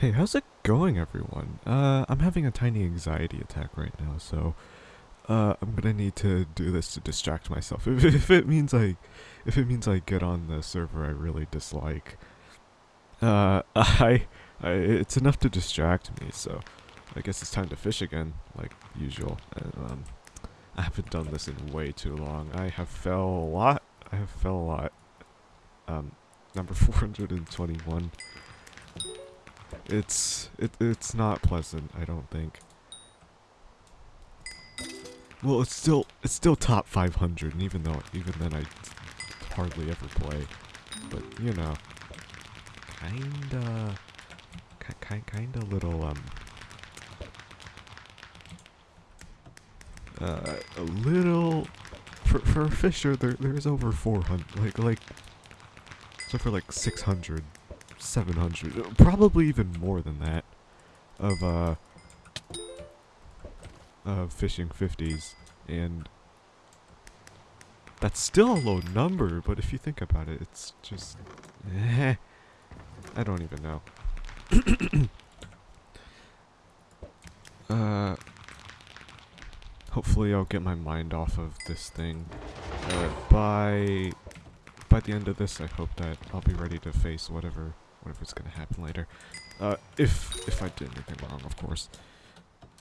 Hey, how's it going, everyone? Uh, I'm having a tiny anxiety attack right now, so uh, I'm gonna need to do this to distract myself. If, if it means I, if it means I get on the server I really dislike, uh, I, I, it's enough to distract me. So, I guess it's time to fish again, like usual. And, um, I haven't done this in way too long. I have fell a lot. I have fell a lot. Um, number 421. It's it it's not pleasant, I don't think. Well, it's still it's still top 500, and even though even then I hardly ever play, but you know, kinda, kind kinda little um, uh, a little for for a fisher there there's over 400 like like so for like 600 700, probably even more than that, of, uh, of fishing 50s, and that's still a low number, but if you think about it, it's just, eh, I don't even know. uh, hopefully I'll get my mind off of this thing, uh, by, by the end of this, I hope that I'll be ready to face whatever whatever's gonna happen later. Uh, if if I did anything wrong, of course.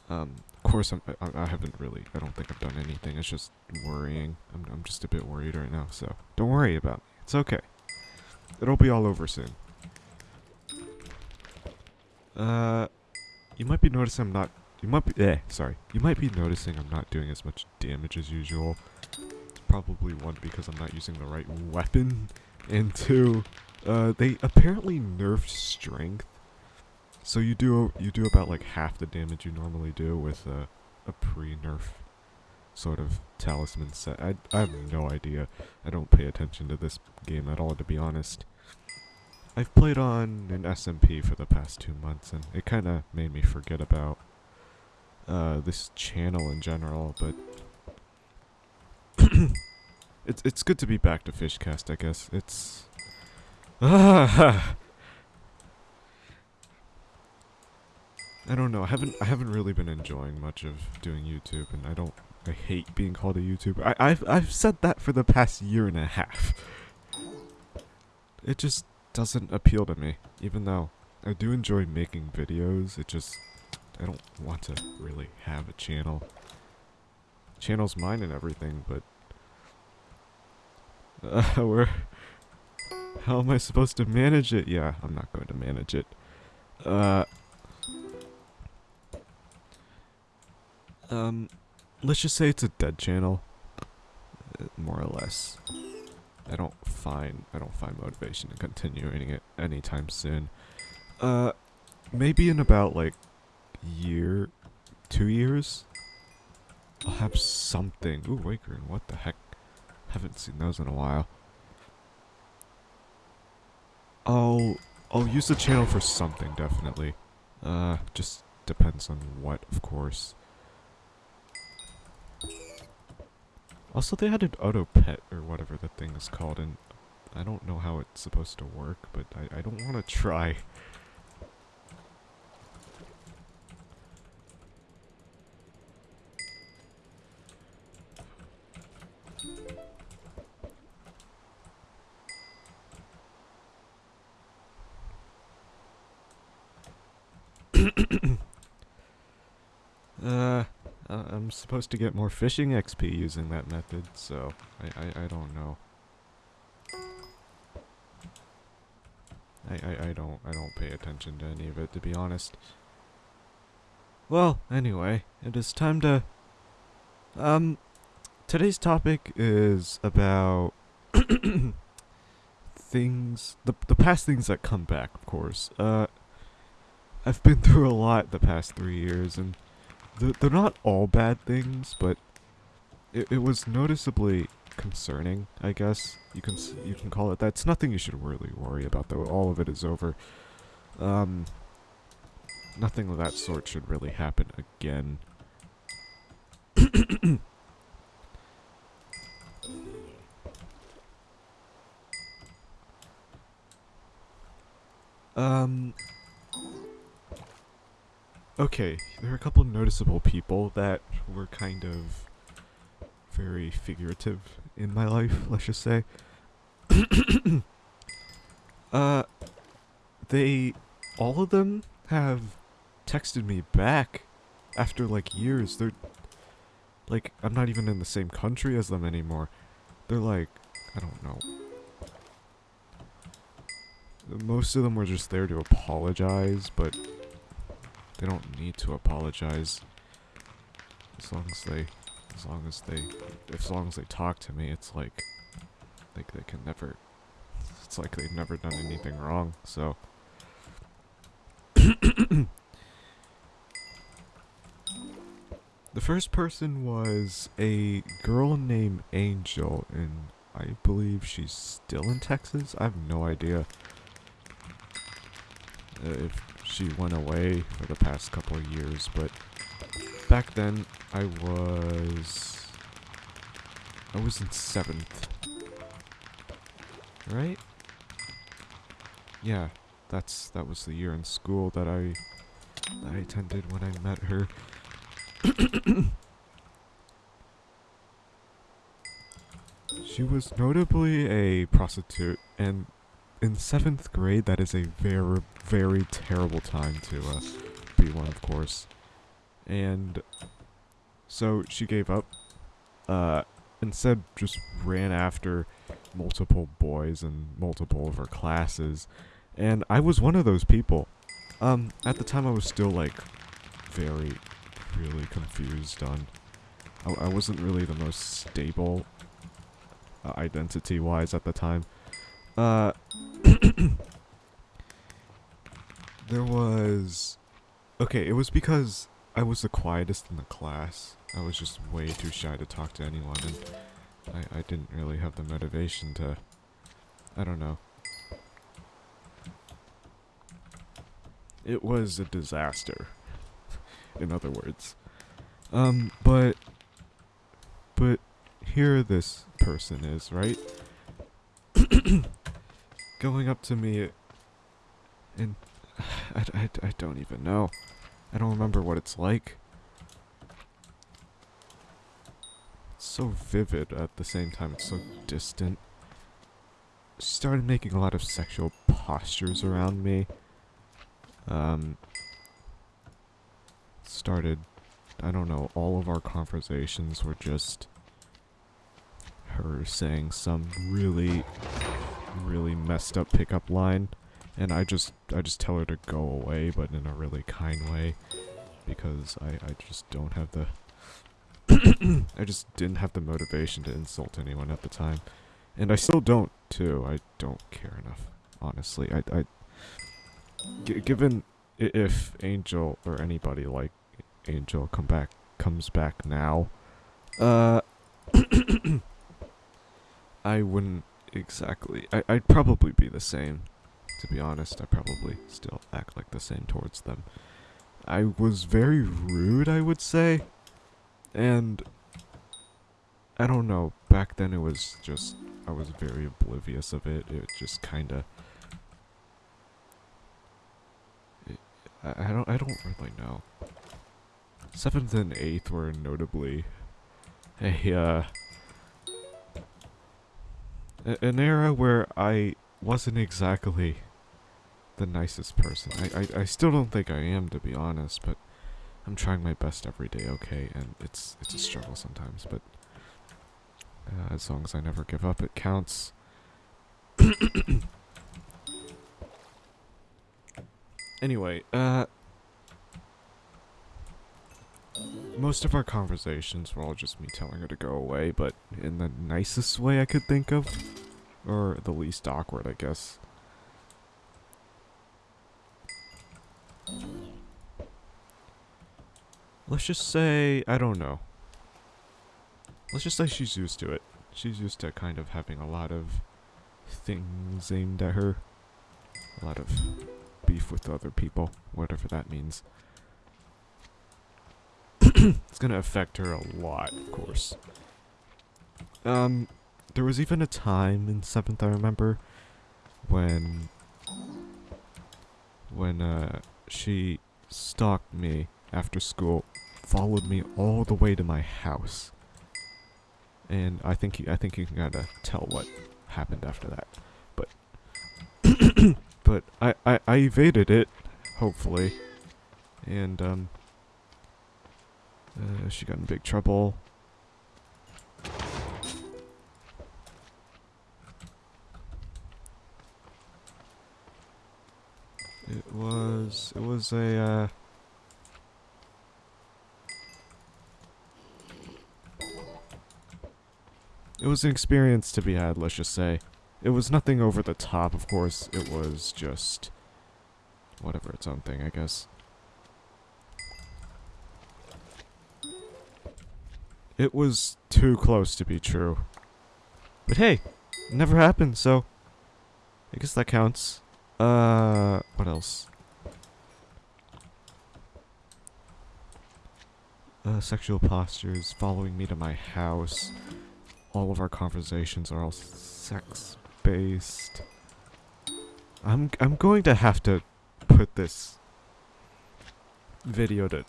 Um, of course, I'm, I, I haven't really. I don't think I've done anything. It's just worrying. I'm I'm just a bit worried right now. So don't worry about me. It's okay. It'll be all over soon. Uh, you might be noticing I'm not. You might be. Eh, sorry. You might be noticing I'm not doing as much damage as usual. It's probably one because I'm not using the right weapon, and two, uh, they apparently nerfed strength, so you do you do about like half the damage you normally do with a, a pre-nerf sort of talisman set. I, I have no idea. I don't pay attention to this game at all, to be honest. I've played on an SMP for the past two months, and it kind of made me forget about uh, this channel in general, but it's it's good to be back to Fishcast, I guess. It's I don't know. I haven't I haven't really been enjoying much of doing YouTube, and I don't. I hate being called a YouTuber. I, I've I've said that for the past year and a half. It just doesn't appeal to me, even though I do enjoy making videos. It just I don't want to really have a channel. Channel's mine and everything, but uh, we're how am I supposed to manage it? Yeah, I'm not going to manage it. Uh... Um, let's just say it's a dead channel. Uh, more or less. I don't find, I don't find motivation in continuing it anytime soon. Uh, maybe in about, like, year, two years? I'll have something. Ooh, Waker, what the heck? Haven't seen those in a while. I'll I'll use the channel for something definitely. Uh, just depends on what, of course. Also, they added auto pet or whatever the thing is called, and I don't know how it's supposed to work, but I, I don't want to try. uh, I'm supposed to get more fishing XP using that method, so I, I, I don't know. I, I, I don't I don't pay attention to any of it to be honest. Well, anyway, it is time to um today's topic is about things the the past things that come back, of course. Uh I've been through a lot the past three years, and they're not all bad things, but it, it was noticeably concerning, I guess. You can you can call it that. It's nothing you should really worry about, though. All of it is over. Um, nothing of that sort should really happen again. um, okay, there are a couple noticeable people that were kind of very figurative in my life, let's just say. uh, they, all of them have texted me back after like years. They're like, I'm not even in the same country as them anymore. They're like, I don't know. Most of them were just there to apologize, but they don't need to apologize. As long as they, as long as they, as long as they talk to me, it's like, like they can never, it's like they've never done anything wrong, so. The first person was a girl named Angel, and I believe she's still in Texas. I have no idea uh, if she went away for the past couple of years, but back then I was I was in seventh, right? Yeah, that's that was the year in school that I that I attended when I met her. she was notably a prostitute, and in seventh grade, that is a very, very terrible time to uh, be one, of course. And so she gave up. Uh, instead, just ran after multiple boys and multiple of her classes, and I was one of those people. Um, at the time, I was still like very really confused on. I, I wasn't really the most stable uh, identity-wise at the time. Uh, there was. Okay, it was because I was the quietest in the class. I was just way too shy to talk to anyone, and I, I didn't really have the motivation to. I don't know. It was a disaster in other words. Um, but, but here this person is, right? Going up to me, and I, I, I don't even know. I don't remember what it's like. It's so vivid at the same time, it's so distant. She started making a lot of sexual postures around me. Um, started, I don't know, all of our conversations were just her saying some really, really messed up pickup line. And I just, I just tell her to go away, but in a really kind way. Because I, I just don't have the, I just didn't have the motivation to insult anyone at the time. And I still don't, too. I don't care enough, honestly. I, I, given if Angel or anybody like Angel come back comes back now, uh, I wouldn't exactly. I, I'd probably be the same. To be honest, I probably still act like the same towards them. I was very rude, I would say, and I don't know. Back then, it was just I was very oblivious of it. It just kind of. I, I don't. I don't really know. Seventh and eighth were notably a, uh, an era where I wasn't exactly the nicest person. I, I, I still don't think I am, to be honest, but I'm trying my best every day, okay? And it's, it's a struggle sometimes, but uh, as long as I never give up, it counts. anyway, uh, most of our conversations were all just me telling her to go away, but in the nicest way I could think of. Or the least awkward, I guess. Let's just say, I don't know. Let's just say she's used to it. She's used to kind of having a lot of things aimed at her. A lot of beef with other people, whatever that means. it's gonna affect her a lot, of course. Um, there was even a time in 7th, I remember, when, when, uh, she stalked me after school, followed me all the way to my house. And I think you, I think you can kind of tell what happened after that. But but I, I I evaded it, hopefully. And um uh, she got in big trouble. Was it was a uh It was an experience to be had, let's just say. It was nothing over the top, of course. It was just whatever its own thing, I guess. It was too close to be true. But hey, never happened, so I guess that counts. Uh, what else? Uh, sexual postures, following me to my house. All of our conversations are all sex-based. I'm I'm going to have to put this video to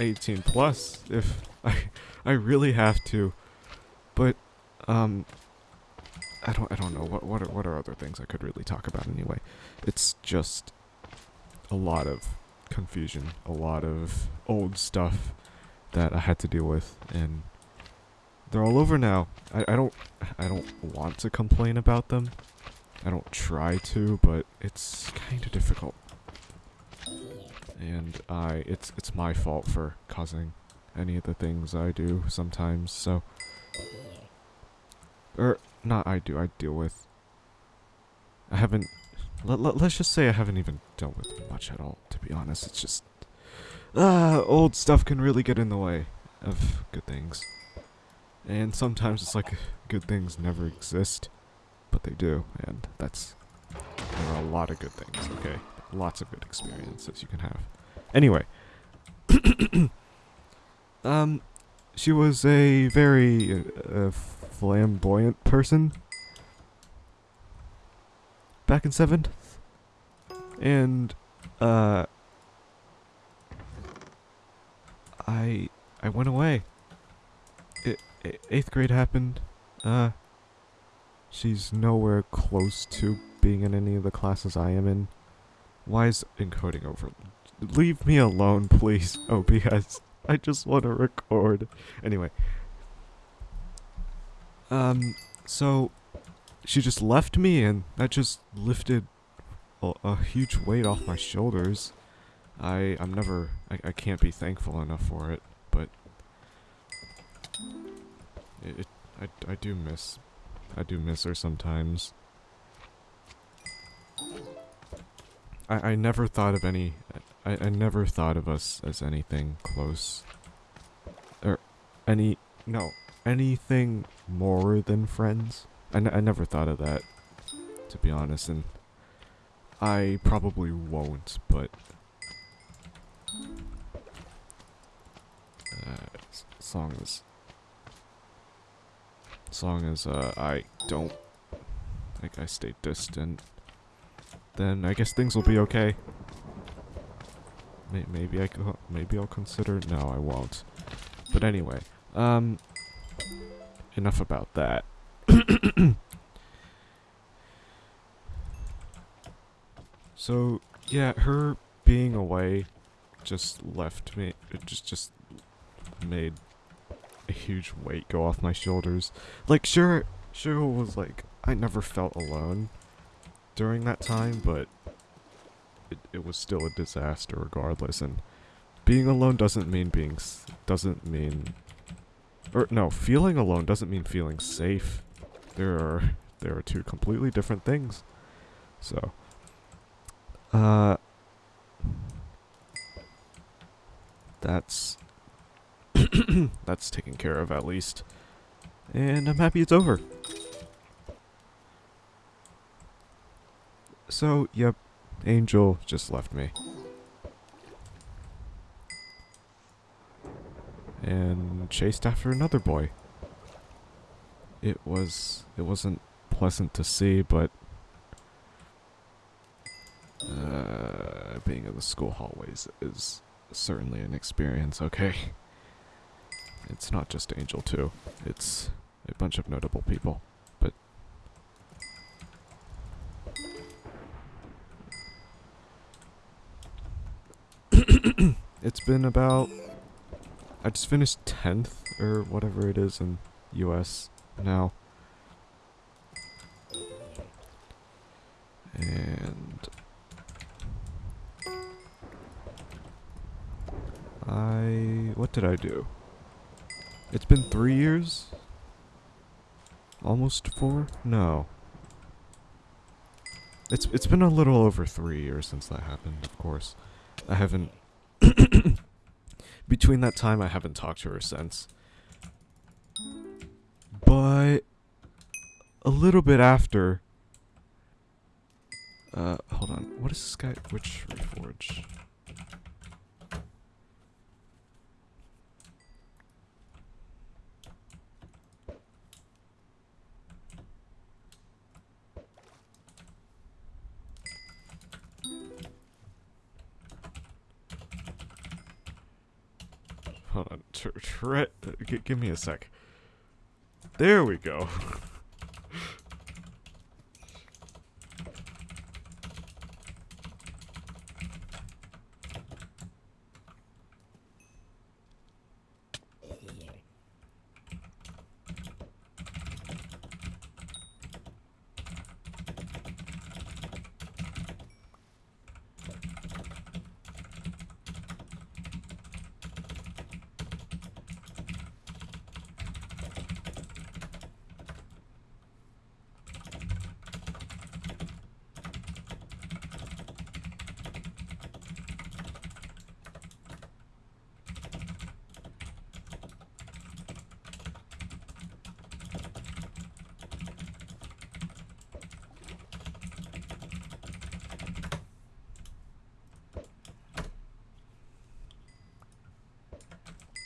18 plus if I I really have to. But um I don't I don't know what what are what are other things I could really talk about anyway. It's just a lot of confusion, a lot of old stuff that I had to deal with and they're all over now. I, I don't I don't want to complain about them. I don't try to, but it's kind of difficult. And I it's it's my fault for causing any of the things I do sometimes, so or not I do, I deal with. I haven't let, let, let's just say I haven't even dealt with much at all, to be honest. It's just ah, old stuff can really get in the way of good things. And sometimes it's like good things never exist, but they do, and that's there are a lot of good things, okay? Lots of good experiences you can have. Anyway, um, she was a very uh, flamboyant person back in seventh, and uh, I I went away. It, it, eighth grade happened. Uh, she's nowhere close to being in any of the classes I am in. Why is encoding over? Leave me alone, please, OBS. I just want to record. Anyway. Um, so, she just left me and that just lifted a, a huge weight off my shoulders. I, I'm never, I, I can't be thankful enough for it, but it, it I, I do miss, I do miss her sometimes. I, I never thought of any, I, I never thought of us as anything close. Or, any, no, anything more than friends. I, I never thought of that, to be honest, and I probably won't, but... Uh, song is... Song is, uh, I don't Like, I stay distant then I guess things will be okay. Maybe I maybe I'll consider. No, I won't. But anyway, um, enough about that. so yeah, her being away just left me. It just just made a huge weight go off my shoulders. Like sure, sure was like I never felt alone during that time, but it, it was still a disaster regardless. And being alone doesn't mean being doesn't mean or no, feeling alone doesn't mean feeling safe. There are there are two completely different things. So, uh, that's that's taken care of at least, and I'm happy it's over. So, yep, Angel just left me. And chased after another boy. It was, it wasn't pleasant to see, but uh, being in the school hallways is certainly an experience, okay? It's not just Angel, too. It's a bunch of notable people, but... it's been about... I just finished 10th, or whatever it is in US now. And... I... What did I do? It's been three years? Almost four? No. It's it's been a little over three years since that happened, of course. I haven't... Between that time, I haven't talked to her since. But... A little bit after... Uh, hold on. What is guy? Which Reforge? Tr give me a sec. There we go.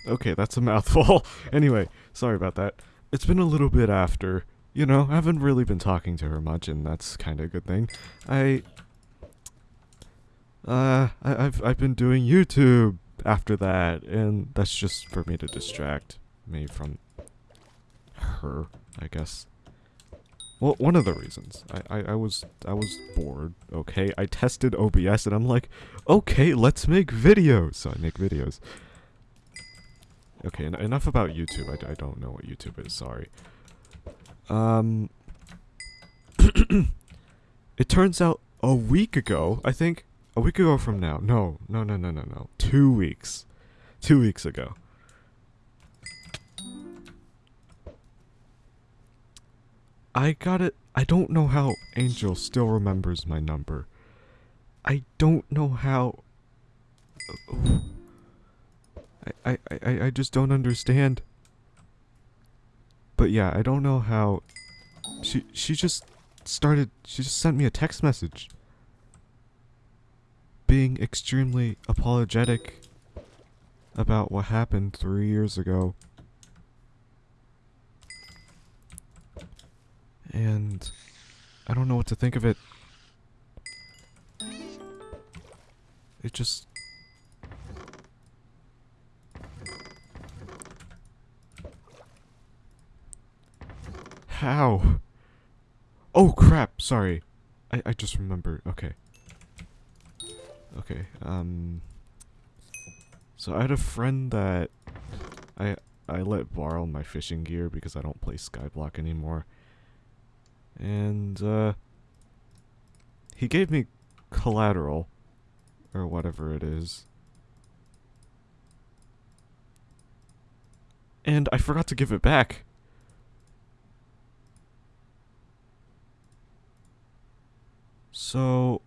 Okay, that's a mouthful. anyway, sorry about that. It's been a little bit after. You know, I haven't really been talking to her much, and that's kind of a good thing. I... Uh, I, I've, I've been doing YouTube after that, and that's just for me to distract me from her, I guess. Well, one of the reasons. I, I, I was I was bored, okay? I tested OBS and I'm like, okay, let's make videos. So I make videos. Okay, en enough about YouTube. I, I don't know what YouTube is, sorry. Um, it turns out a week ago, I think, a week ago from now. No, no, no, no, no, no. Two weeks. Two weeks ago. I got it. I don't know how Angel still remembers my number. I don't know how... I, I, I just don't understand. But yeah, I don't know how... She, she just started... She just sent me a text message. Being extremely apologetic about what happened three years ago. And I don't know what to think of it. It just How? Oh crap, sorry. I, I just remember. Okay. Okay, um... So I had a friend that I I let borrow my fishing gear because I don't play Skyblock anymore. And, uh... He gave me collateral. Or whatever it is. And I forgot to give it back. So...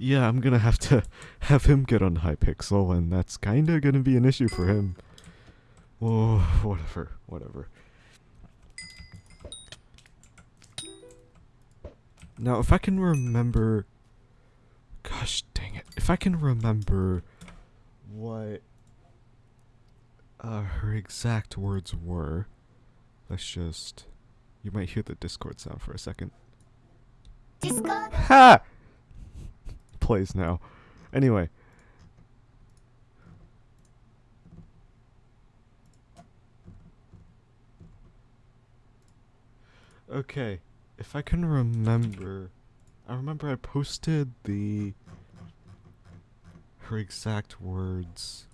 Yeah, I'm gonna have to have him get on Hypixel, and that's kinda gonna be an issue for him. Oh, whatever, whatever. Now, if I can remember... Gosh dang it. If I can remember what uh, her exact words were, let's just... You might hear the Discord sound for a second. Discord. Ha! plays now. Anyway. Okay, if I can remember, I remember I posted the her exact words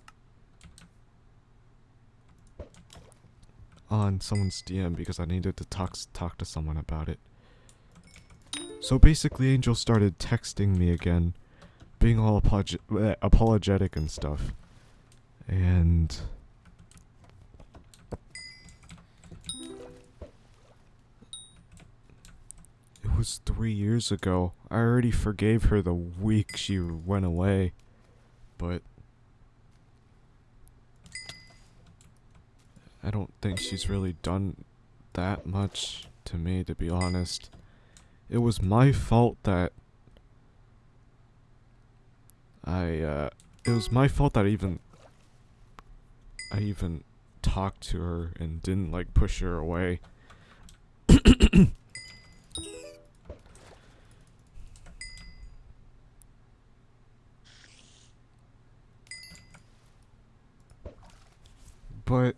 on someone's DM because I needed to talk talk to someone about it. So basically, Angel started texting me again, being all apolog bleh, apologetic and stuff, and it was three years ago. I already forgave her the week she went away, but I don't think she's really done that much to me, to be honest. It was my fault that I, uh, it was my fault that I even, I even talked to her and didn't, like, push her away. but,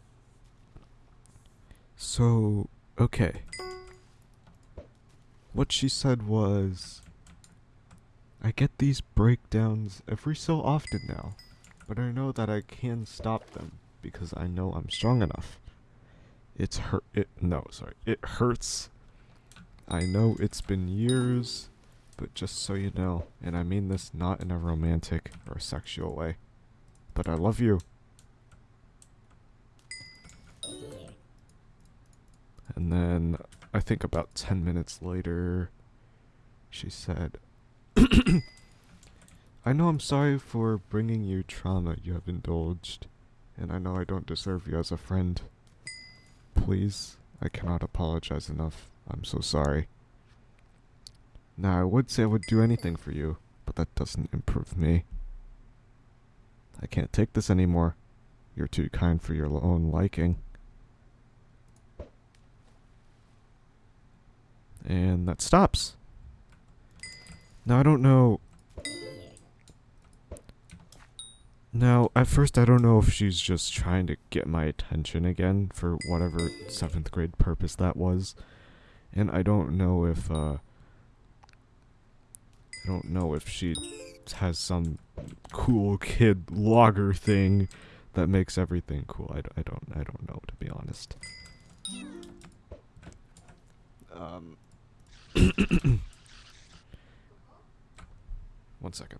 so, okay. What she said was, I get these breakdowns every so often now, but I know that I can stop them because I know I'm strong enough. It's hurt. It no, sorry. It hurts. I know it's been years, but just so you know, and I mean this not in a romantic or sexual way, but I love you. And then I think about 10 minutes later, she said, I know I'm sorry for bringing you trauma you have indulged, and I know I don't deserve you as a friend. Please, I cannot apologize enough. I'm so sorry. Now, I would say I would do anything for you, but that doesn't improve me. I can't take this anymore. You're too kind for your own liking. And that stops. Now, I don't know... Now, at first I don't know if she's just trying to get my attention again for whatever 7th grade purpose that was. And I don't know if, uh... I don't know if she has some cool kid logger thing that makes everything cool. I, I don't I don't know to be honest. Um One second.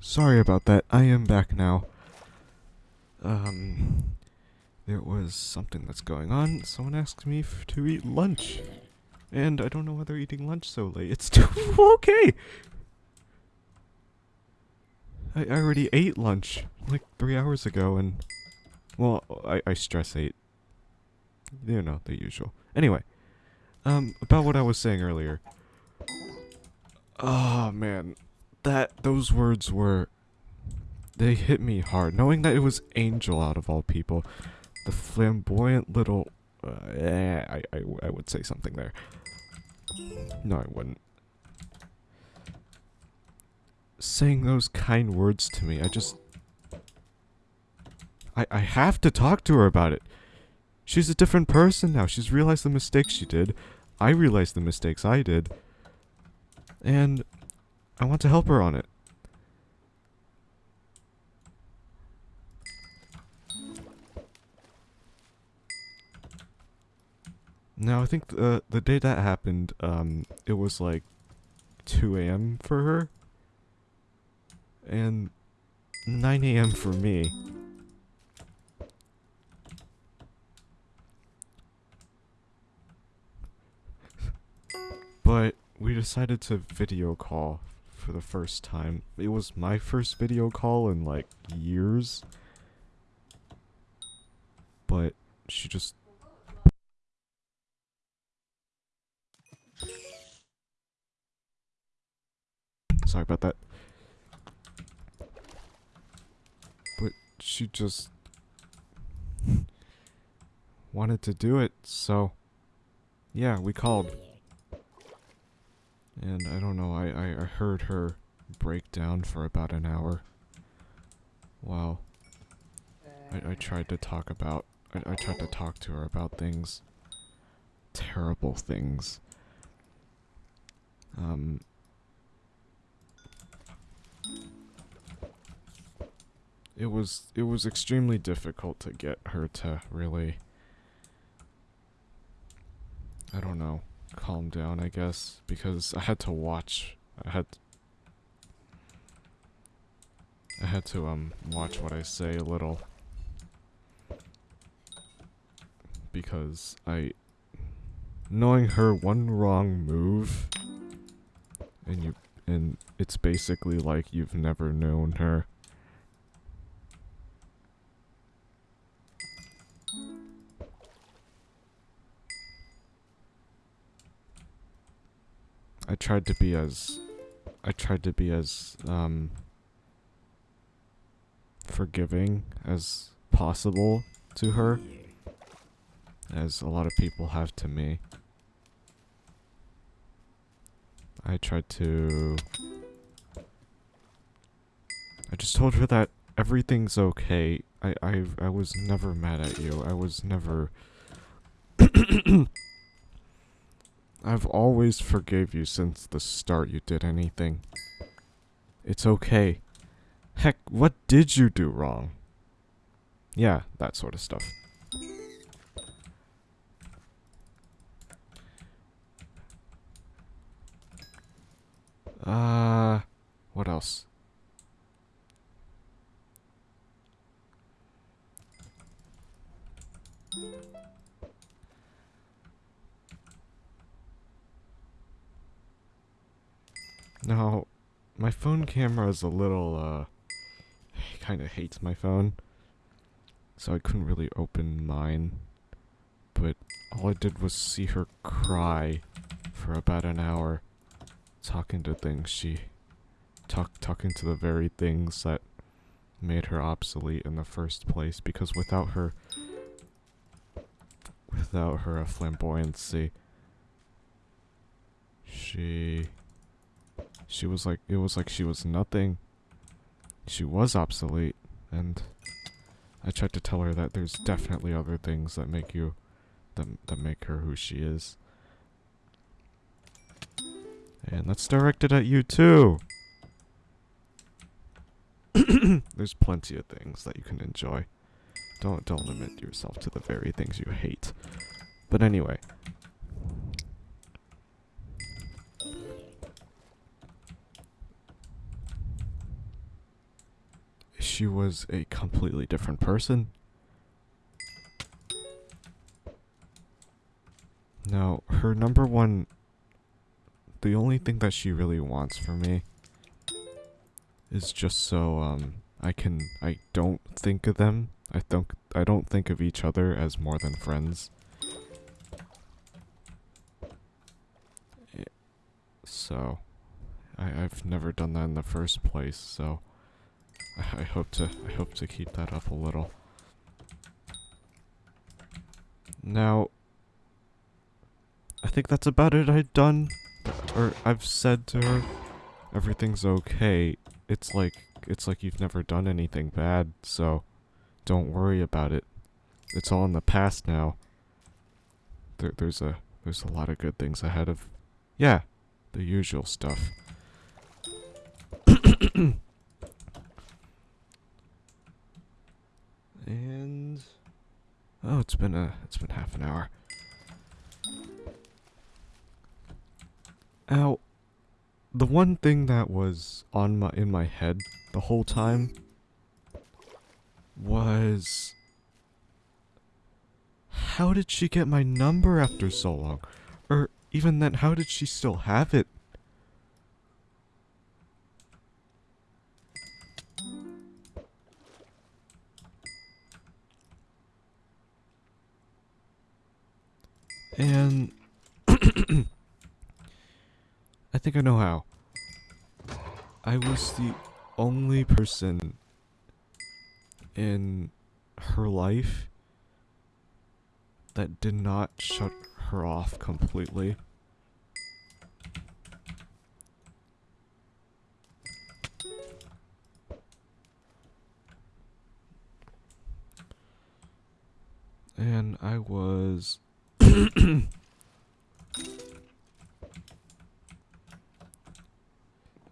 sorry about that. I am back now. Um, there was something that's going on. Someone asked me to eat lunch. And I don't know why they're eating lunch so late. It's too okay. I, I already ate lunch like three hours ago, and well, I, I stress ate. You know the usual. Anyway, um, about what I was saying earlier. Oh man, that those words were they hit me hard. Knowing that it was Angel out of all people, the flamboyant little. Uh, eh, I, I I would say something there. No, I wouldn't. Saying those kind words to me, I just. I, I have to talk to her about it. She's a different person now. She's realized the mistakes she did. I realized the mistakes I did. And I want to help her on it. Now, I think the, the day that happened, um, it was like 2 a.m. for her. And 9 a.m. for me. but we decided to video call for the first time. It was my first video call in like years. But she just Sorry about that. But she just wanted to do it, so yeah, we called. And I don't know, I, I, heard her break down for about an hour. Wow. I, I tried to talk about, I, I tried to talk to her about things. Terrible things. Um, it was it was extremely difficult to get her to really I don't know calm down I guess because I had to watch I had I had to um watch what I say a little. Because I knowing her one wrong move and you and it's basically like you've never known her I tried to be as I tried to be as um forgiving as possible to her as a lot of people have to me. I tried to I just told her that everything's okay. I I I was never mad at you. I was never I've always forgave you since the start you did anything. It's okay. Heck, what did you do wrong? Yeah, that sort of stuff. Uh, what else? Now, my phone camera is a little, uh, kind of hates my phone. So I couldn't really open mine. But all I did was see her cry for about an hour. Talking to things she... Talk, talking to the very things that made her obsolete in the first place. Because without her... Without her flamboyancy... She she was like, it was like she was nothing. She was obsolete, and I tried to tell her that there's definitely other things that make you, that, that make her who she is. And that's directed at you too! there's plenty of things that you can enjoy. Don't, don't limit yourself to the very things you hate. But anyway, she was a completely different person. Now, her number one, the only thing that she really wants from me is just so um I can I don't think of them. I don't I don't think of each other as more than friends. So, I I've never done that in the first place. So, I, hope to I hope to keep that up a little. Now, I think that's about it. I've done, or I've said to her, everything's okay. It's like it's like you've never done anything bad, so don't worry about it. It's all in the past now. There, there's a there's a lot of good things ahead of, yeah, the usual stuff. and oh, it's been a it's been half an hour. Now, the one thing that was on my in my head the whole time was how did she get my number after so long? Or even then, how did she still have it? And I think I know how. I was the only person in her life that did not shut her off completely. And I was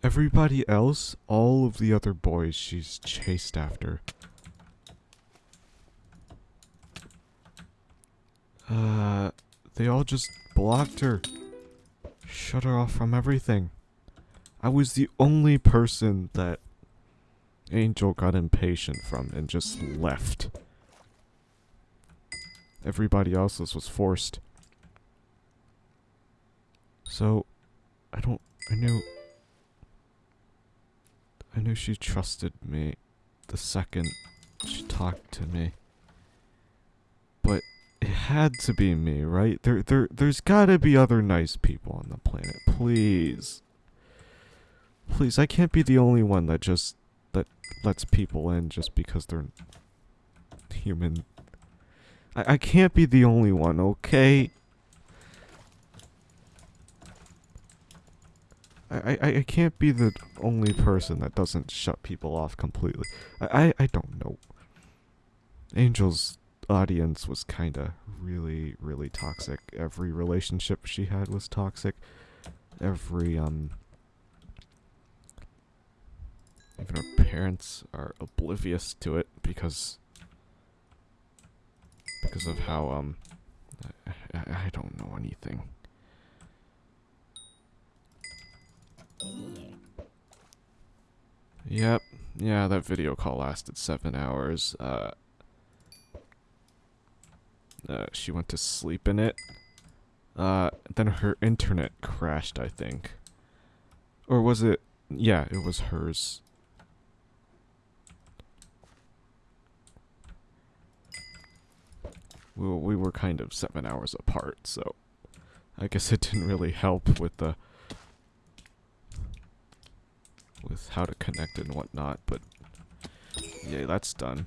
Everybody else, all of the other boys she's chased after. Uh, they all just blocked her. Shut her off from everything. I was the only person that Angel got impatient from and just left. Everybody else's was forced. So, I don't, I knew, I knew she trusted me the second she talked to me. But it had to be me, right? There, there, there's gotta be other nice people on the planet. Please. Please, I can't be the only one that just, that lets people in just because they're human. I, I can't be the only one, okay? I, I, I can't be the only person that doesn't shut people off completely. I, I, I don't know. Angel's audience was kinda really, really toxic. Every relationship she had was toxic. Every, um... Even her parents are oblivious to it because... Because of how, um... I, I, don't know anything. Yep. Yeah, that video call lasted seven hours. Uh, uh, she went to sleep in it. Uh, then her internet crashed, I think. Or was it? Yeah, it was hers. We, were- we were kind of seven hours apart, so I guess it didn't really help with the with how to connect and whatnot, but yeah, that's done.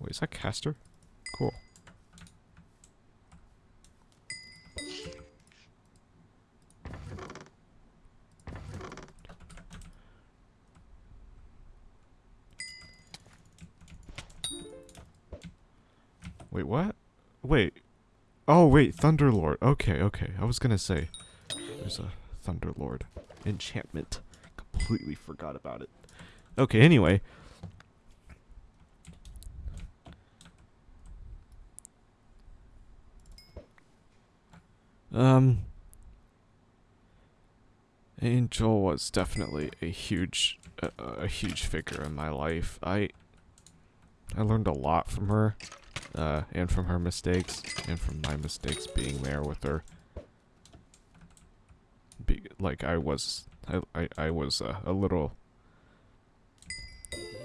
Wait, is that Caster? Cool. Wait, what? Wait. Oh, wait, Thunderlord. Okay, okay. I was gonna say, there's a Thunderlord enchantment. Completely forgot about it. Okay, anyway. Um. Angel was definitely a huge, a huge figure in my life. I, I learned a lot from her, uh, and from her mistakes, and from my mistakes being there with her. Be like I was, I, I, I was uh, a little,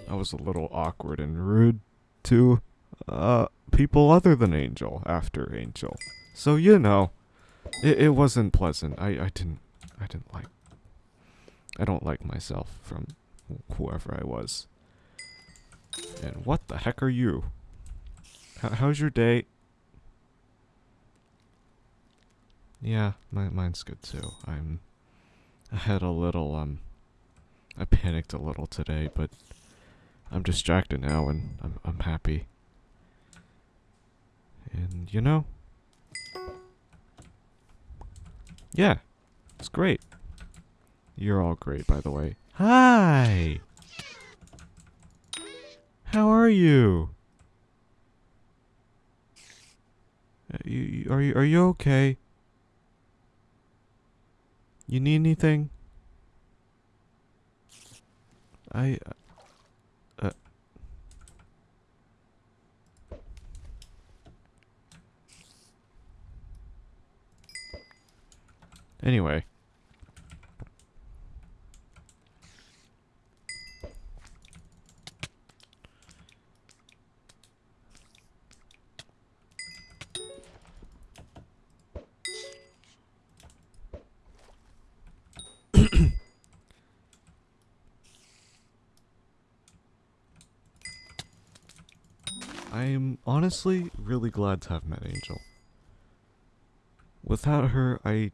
I was a little awkward and rude to, uh, people other than Angel after Angel. So you know, it, it wasn't pleasant. I, I didn't, I didn't like I don't like myself from whoever I was. And what the heck are you? H- how's your day? Yeah, my mine's good too. I'm. I had a little um. I panicked a little today, but I'm distracted now, and I'm I'm happy. And you know. Yeah, it's great. You're all great, by the way. Hi! How are you? Uh, you, are you are you okay? You need anything? I uh, Anyway, I'm honestly really glad to have met Angel. Without her, I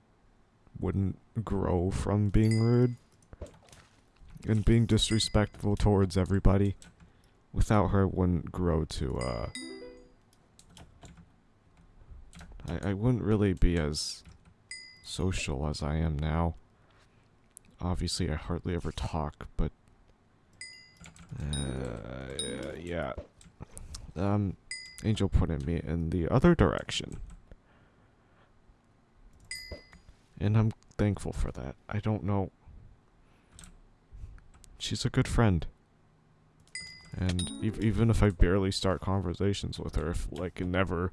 wouldn't grow from being rude and being disrespectful towards everybody. Without her, I wouldn't grow to, uh... I, I wouldn't really be as social as I am now. Obviously, I hardly ever talk, but... Uh, yeah. Um, Angel pointed me in the other direction. And I'm thankful for that. I don't know. She's a good friend. And ev even if I barely start conversations with her, if like never,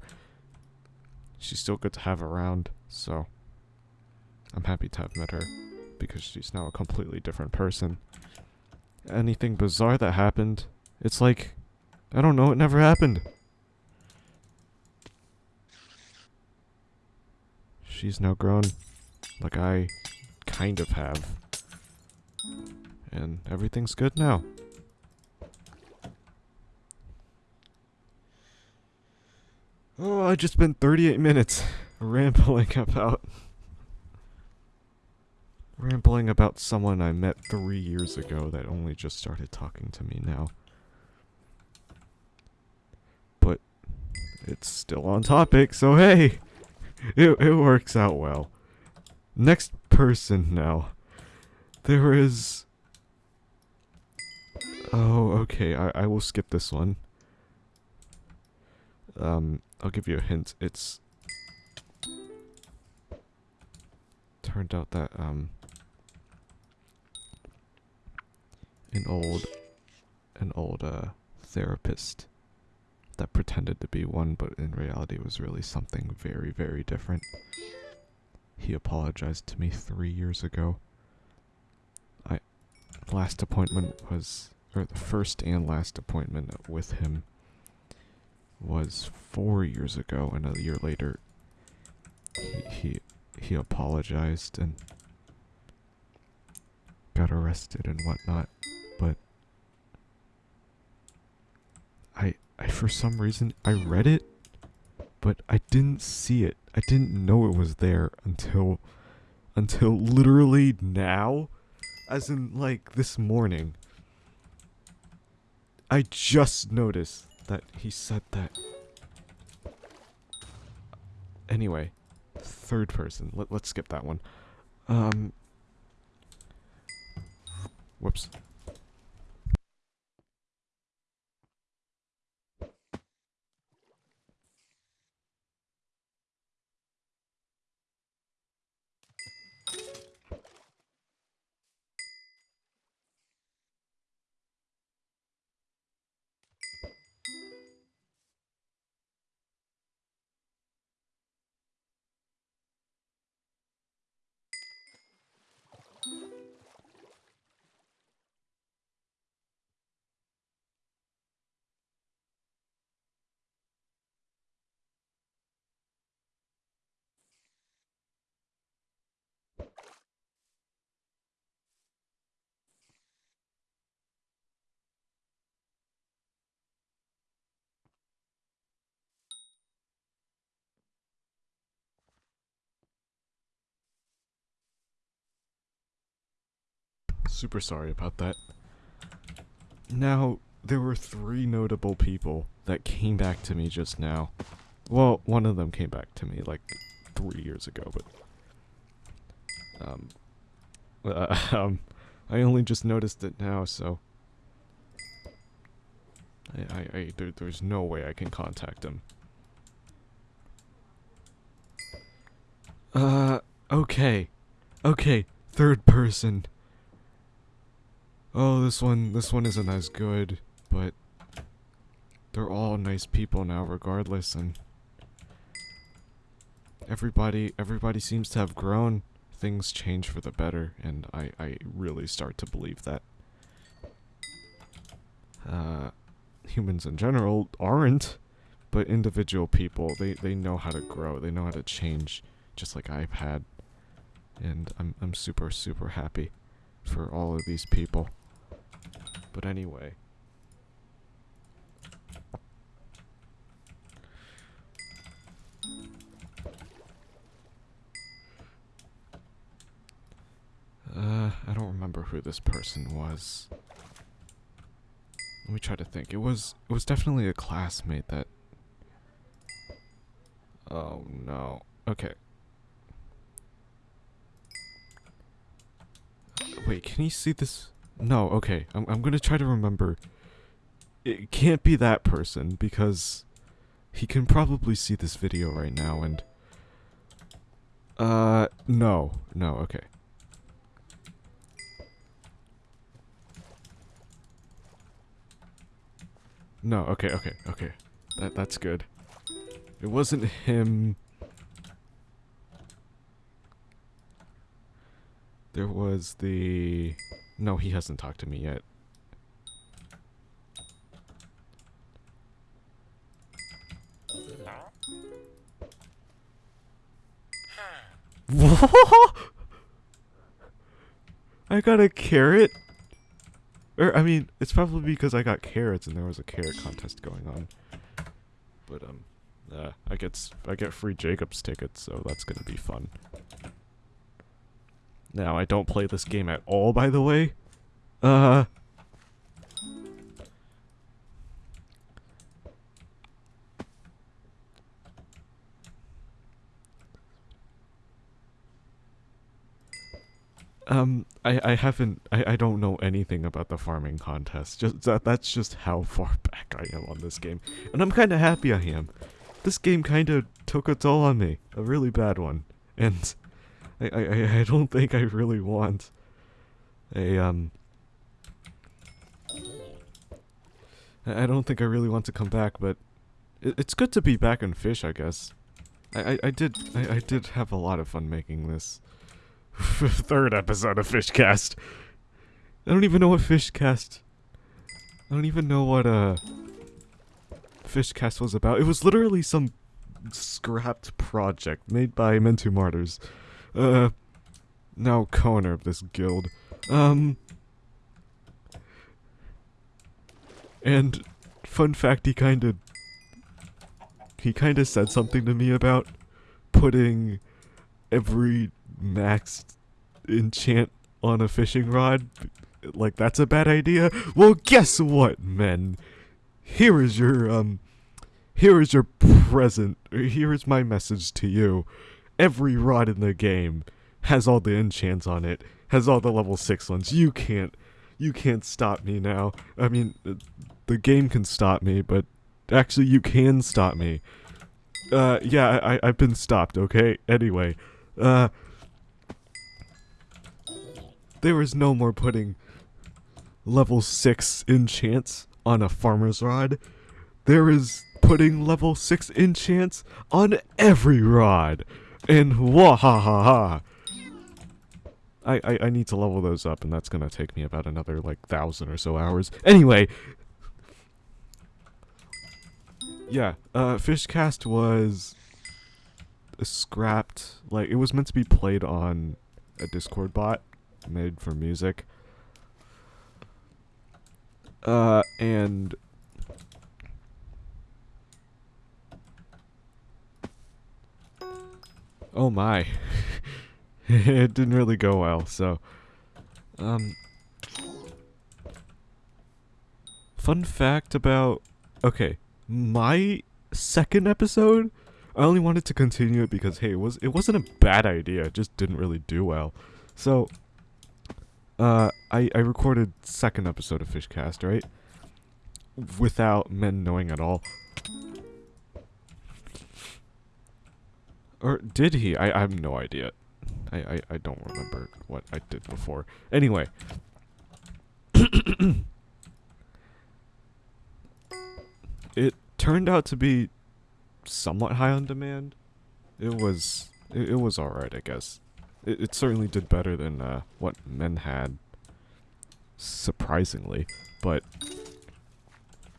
she's still good to have around. So I'm happy to have met her because she's now a completely different person. Anything bizarre that happened, it's like, I don't know, it never happened. She's now grown, like I kind of have. And everything's good now. Oh, I just spent 38 minutes rambling about rambling about someone I met 3 years ago that only just started talking to me now. It's still on topic, so hey, it it works out well. Next person now. There is Oh, okay. I I will skip this one. Um, I'll give you a hint. It's turned out that um an old an old uh therapist that pretended to be one but in reality was really something very very different. He apologized to me 3 years ago. I last appointment was or the first and last appointment with him was 4 years ago and a year later he he, he apologized and got arrested and whatnot but I I for some reason I read it but I didn't see it. I didn't know it was there until until literally now as in like this morning. I just noticed that he said that. Anyway, third person. Let, let's skip that one. Um Whoops. Super sorry about that. Now, there were three notable people that came back to me just now. Well, one of them came back to me like three years ago, but um, uh, um, I only just noticed it now, so I, I, I there, there's no way I can contact him. Uh, okay, okay, third person. Oh, this one, this one isn't as good, but they're all nice people now, regardless, and everybody, everybody seems to have grown. Things change for the better, and I, I really start to believe that. Uh, humans in general aren't, but individual people, they, they know how to grow, they know how to change, just like I've had. And I'm, I'm super, super happy for all of these people. But anyway. Uh, I don't remember who this person was. Let me try to think. It was it was definitely a classmate that Oh no. Okay. Wait, can you see this? No, okay. I'm I'm gonna try to remember. It can't be that person because he can probably see this video right now and uh no. No, okay. No, okay, okay, okay. That that's good. It wasn't him. There was the No, he hasn't talked to me yet. I got a carrot? Or, I mean, it's probably because I got carrots and there was a carrot contest going on. But, um, uh, I get, I get free Jacobs tickets, so that's gonna be fun. Now, I don't play this game at all, by the way. Uh... Um, I, I haven't, I, I don't know anything about the farming contest. Just that, that's just how far back I am on this game. And I'm kind of happy I am. This game kind of took a toll on me. A really bad one. And I, I, I don't think I really want a, um... I, don't think I really want to come back, but it, it's good to be back in Fish, I guess. I, I, I did, I, I did have a lot of fun making this. third episode of Fishcast. I don't even know what Fishcast. I don't even know what uh Fishcast was about. It was literally some scrapped project made by Mentu Martyrs. Uh now co-owner of this guild. Um and fun fact he kind of he kind of said something to me about putting every maxed enchant on a fishing rod, like that's a bad idea. Well, guess what, men? Here is your um here is your present. Here is my message to you. Every rod in the game has all the enchants on it, has all the level 6 ones. You can't you can't stop me now. I mean, the game can stop me, but actually you can stop me. Uh, yeah, I, I've been stopped, okay? Anyway, uh, there was no more putting level 6 enchants on a farmer's rod. There is putting level 6 enchants on every rod. And wahahaha. I, I, I need to level those up, and that's gonna take me about another, like, thousand or so hours. Anyway! Yeah, uh, Fishcast was scrapped, like, it was meant to be played on a Discord bot, made for music. Uh, and Oh my. it didn't really go well, so... Um... Fun fact about... Okay, my second episode, I only wanted to continue it because, hey, it, was, it wasn't a bad idea, it just didn't really do well. So, uh, I, I recorded second episode of Fishcast, right? Without men knowing at all. Or did he? I, I have no idea. I, I, I don't remember what I did before. Anyway. it turned out to be somewhat high on demand. It was it, it was alright, I guess. It, it certainly did better than uh, what men had, surprisingly. But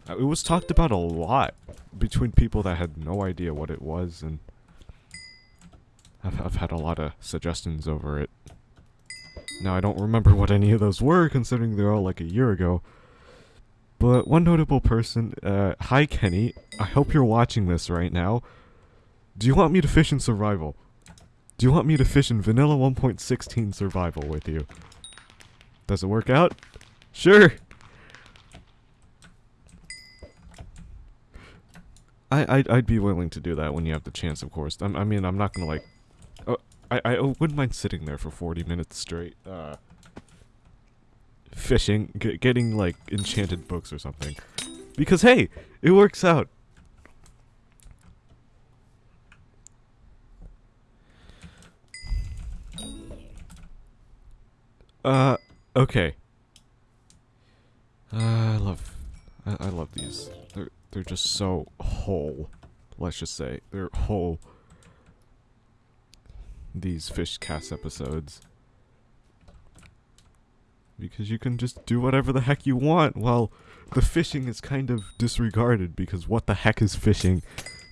uh, it was talked about a lot between people that had no idea what it was, and I've, I've had a lot of suggestions over it. Now, I don't remember what any of those were, considering they're all like a year ago. But one notable person, uh, hi Kenny, I hope you're watching this right now. Do you want me to fish in survival? Do you want me to fish in vanilla 1.16 survival with you? Does it work out? Sure! I, I'd, I'd be willing to do that when you have the chance, of course. I'm, I mean, I'm not gonna, like... Oh, I, I wouldn't mind sitting there for 40 minutes straight, uh fishing, getting like enchanted books or something. Because hey, it works out. Uh, okay. Uh, I love, I, I love these. They're they're just so whole. Let's just say they're whole. These fish cast episodes because you can just do whatever the heck you want while the fishing is kind of disregarded because what the heck is fishing?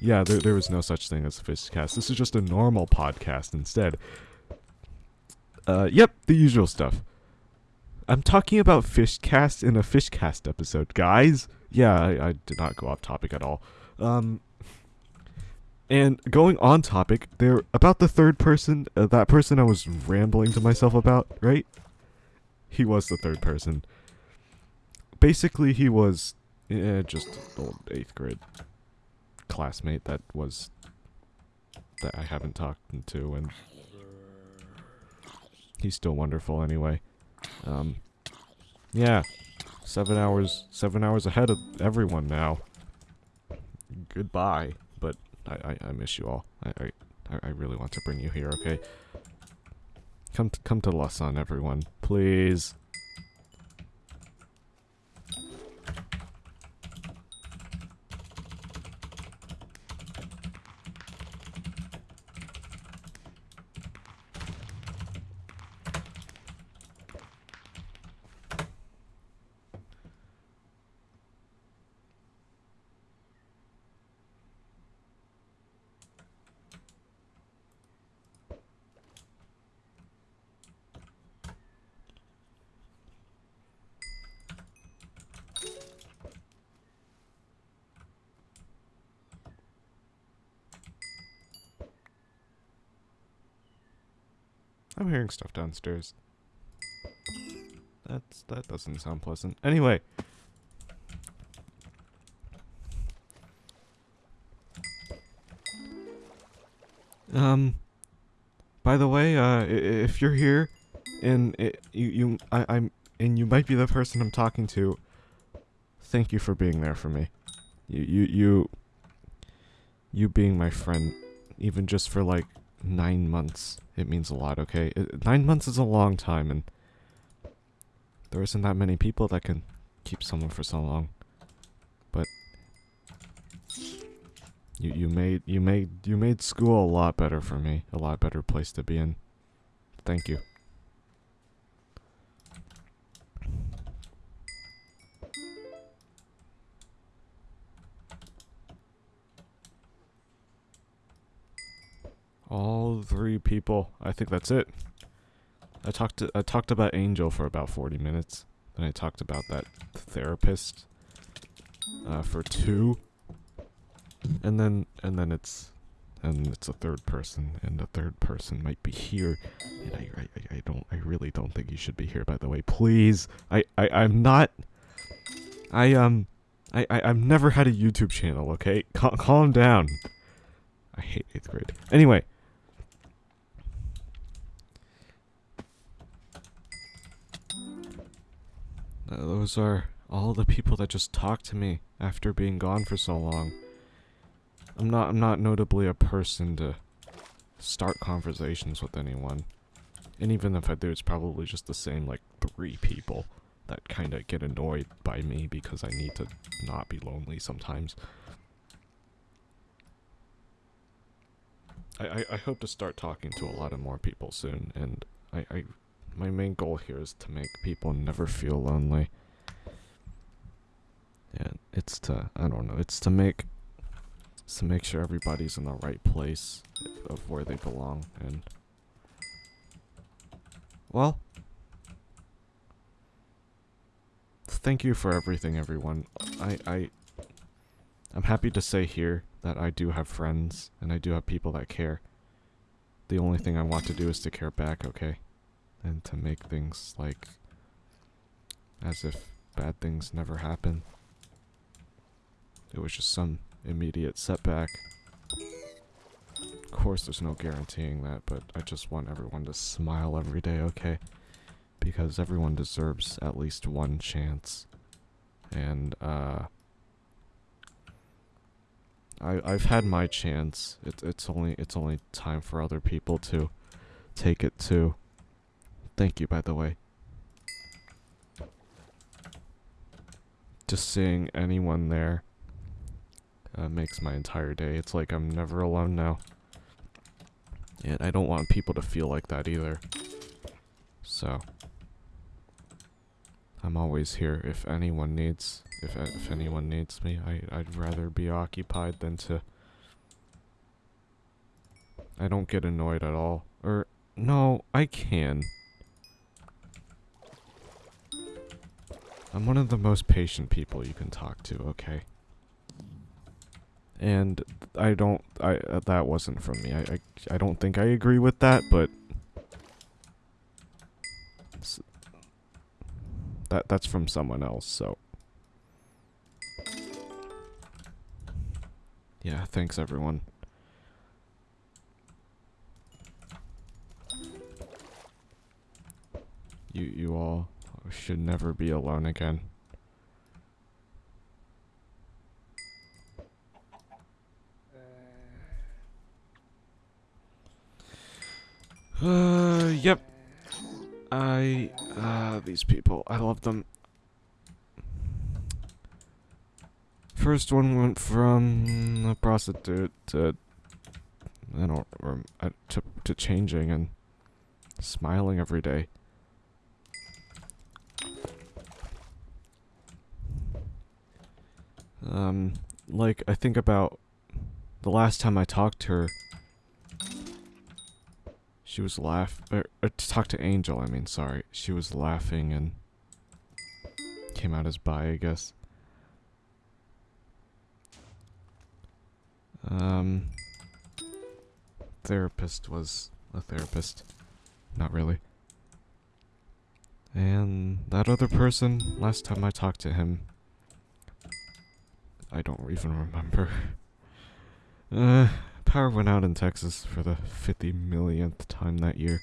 Yeah, there, there is no such thing as a fishcast. This is just a normal podcast instead. Uh, yep, the usual stuff. I'm talking about Fishcast in a Fishcast episode, guys. Yeah, I, I did not go off topic at all. Um, and going on topic, they're about the third person, uh, that person I was rambling to myself about, right? he was the third person. Basically, he was eh, just old eighth grade classmate that was that I haven't talked to, and he's still wonderful anyway. Um, yeah, seven hours, seven hours ahead of everyone now. Goodbye, I, I, I miss you all. I, I, I really want to bring you here, okay? Come to, come to Lausanne, everyone. Please. I'm hearing stuff downstairs. That's that doesn't sound pleasant. Anyway. Um by the way, uh if you're here and it, you you I, I'm and you might be the person I'm talking to, thank you for being there for me. You you you you being my friend even just for like 9 months it means a lot, okay? It, nine months is a long time, and there isn't that many people that can keep someone for so long. But you you made you made you made school a lot better for me, a lot better place to be in. Thank you. All three people. I think that's it. I talked to, I talked about Angel for about 40 minutes. Then I talked about that therapist uh, for two. And then and then it's and it's a third person and the third person might be here and I, I, I don't I really don't think you should be here by the way please I, I I'm not I um, I, I I've never had a YouTube channel. Okay, Cal calm down. I hate eighth grade. Anyway. Uh, those are all the people that just talk to me after being gone for so long. I'm not I'm not notably a person to start conversations with anyone. And even if I do, it's probably just the same like three people that kind of get annoyed by me because I need to not be lonely sometimes. I, I, I hope to start talking to a lot of more people soon, and I, I my main goal here is to make people never feel lonely. And it's to I don't know, it's to make it's to make sure everybody's in the right place of where they belong and well thank you for everything everyone. I I I'm happy to say here that I do have friends and I do have people that care. The only thing I want to do is to care back, okay? And to make things like as if bad things never happen. It was just some immediate setback. Of course, there's no guaranteeing that, but I just want everyone to smile every day, okay? Because everyone deserves at least one chance. And, uh... I, I've had my chance. It, it's only it's only time for other people to take it too. Thank you, by the way. Just seeing anyone there uh, makes my entire day. It's like I'm never alone now. And I don't want people to feel like that either. So, I'm always here if anyone needs if if anyone needs me. I I'd rather be occupied than to I don't get annoyed at all. Or no, I can. I'm one of the most patient people you can talk to, okay? And I don't I uh, that wasn't from me. I, I I don't think I agree with that, but that that's from someone else, so Yeah, thanks everyone. You you all should never be alone again. Uh, yep. I, uh, these people, I love them. First one went from a prostitute to, I don't, uh, to, to changing and smiling every day. Um, like, I think about the last time I talked to her, she was laugh or, or to talk to Angel, I mean, sorry. She was laughing and came out as bi, I guess. Um, therapist was a therapist. Not really. And that other person, last time I talked to him, I don't even remember. Uh, power went out in Texas for the 50 millionth time that year.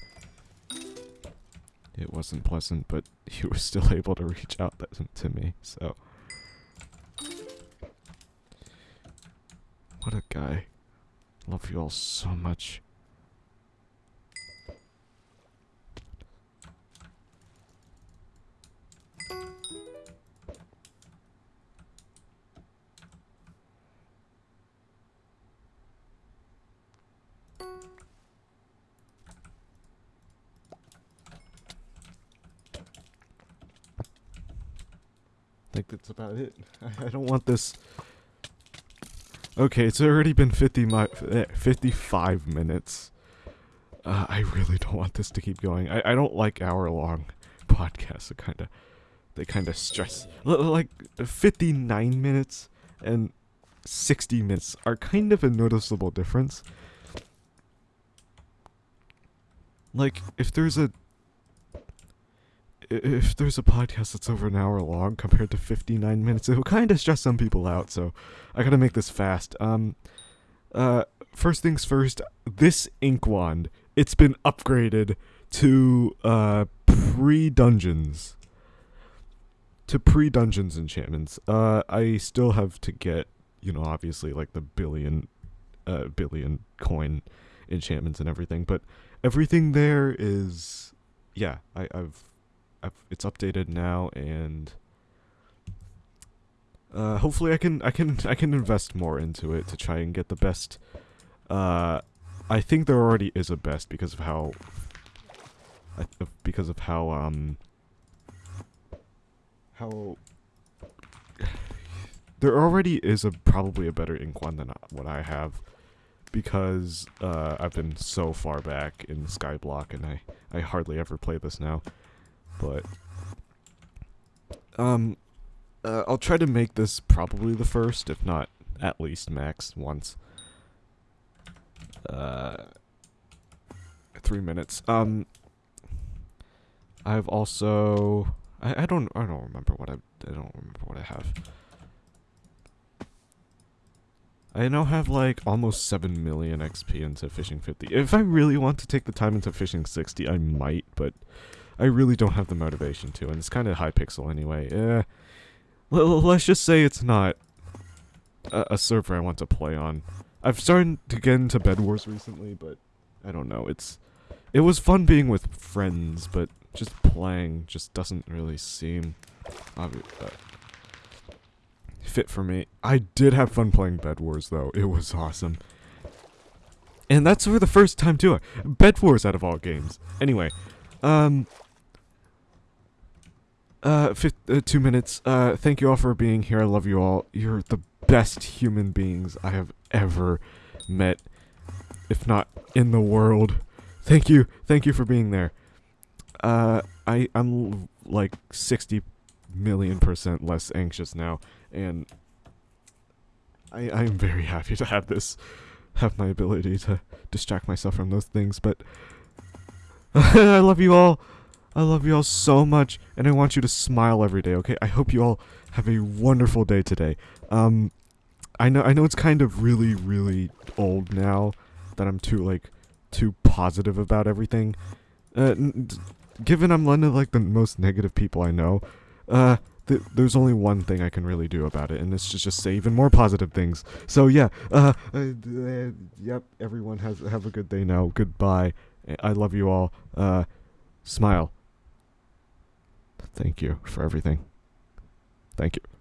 It wasn't pleasant, but he was still able to reach out to me, so... What a guy. Love you all so much. Think that's about it. I, I don't want this Okay, it's already been 50 mi eh, 55 minutes. Uh, I really don't want this to keep going. I, I don't like hour-long podcasts. It kind of, they kind of stress. L like 59 minutes and 60 minutes are kind of a noticeable difference. Like if there's a, if there's a podcast that's over an hour long compared to 59 minutes, it will kind of stress some people out. So I gotta make this fast. Um, uh, first things first. This ink wand, it's been upgraded to uh pre dungeons. To pre dungeons enchantments. Uh, I still have to get, you know, obviously like the billion, uh, billion coin enchantments and everything, but everything there is, yeah, I, I've, it's updated now, and uh, hopefully I can I can I can invest more into it to try and get the best. Uh, I think there already is a best because of how because of how um how there already is a probably a better one than what I have because uh, I've been so far back in Skyblock and I I hardly ever play this now. But um, uh, I'll try to make this probably the first, if not at least max once. Uh, three minutes. Um, I've also I, I don't I don't remember what I I don't remember what I have. I now have like almost 7 million XP into Fishing 50. If I really want to take the time into Fishing 60, I might, but I really don't have the motivation to, and it's kind of Hypixel anyway. Eh, well, let's just say it's not a, a, server I want to play on. I've started to get into Bed Wars recently, but I don't know. It's it was fun being with friends, but just playing just doesn't really seem uh, fit for me. I did have fun playing Bed Wars though. It was awesome. And that's for the first time too. Bed Wars out of all games. Anyway, um, uh, uh, two minutes. Uh, thank you all for being here. I love you all. You're the best human beings I have ever met, if not in the world. Thank you. Thank you for being there. Uh, I, I'm like 60 million percent less anxious now, and I, I'm very happy to have this, have my ability to distract myself from those things, but I love you all. I love you all so much, and I want you to smile every day, okay? I hope you all have a wonderful day today. Um, I know I know it's kind of really, really old now that I'm too, like, too positive about everything. Uh, given I'm one of, like, the most negative people I know, uh, th there's only one thing I can really do about it, and it's just, just say even more positive things. So, yeah, uh, uh, yep, everyone has have a good day now. Goodbye. I love you all. Uh, smile. Thank you for everything. Thank you.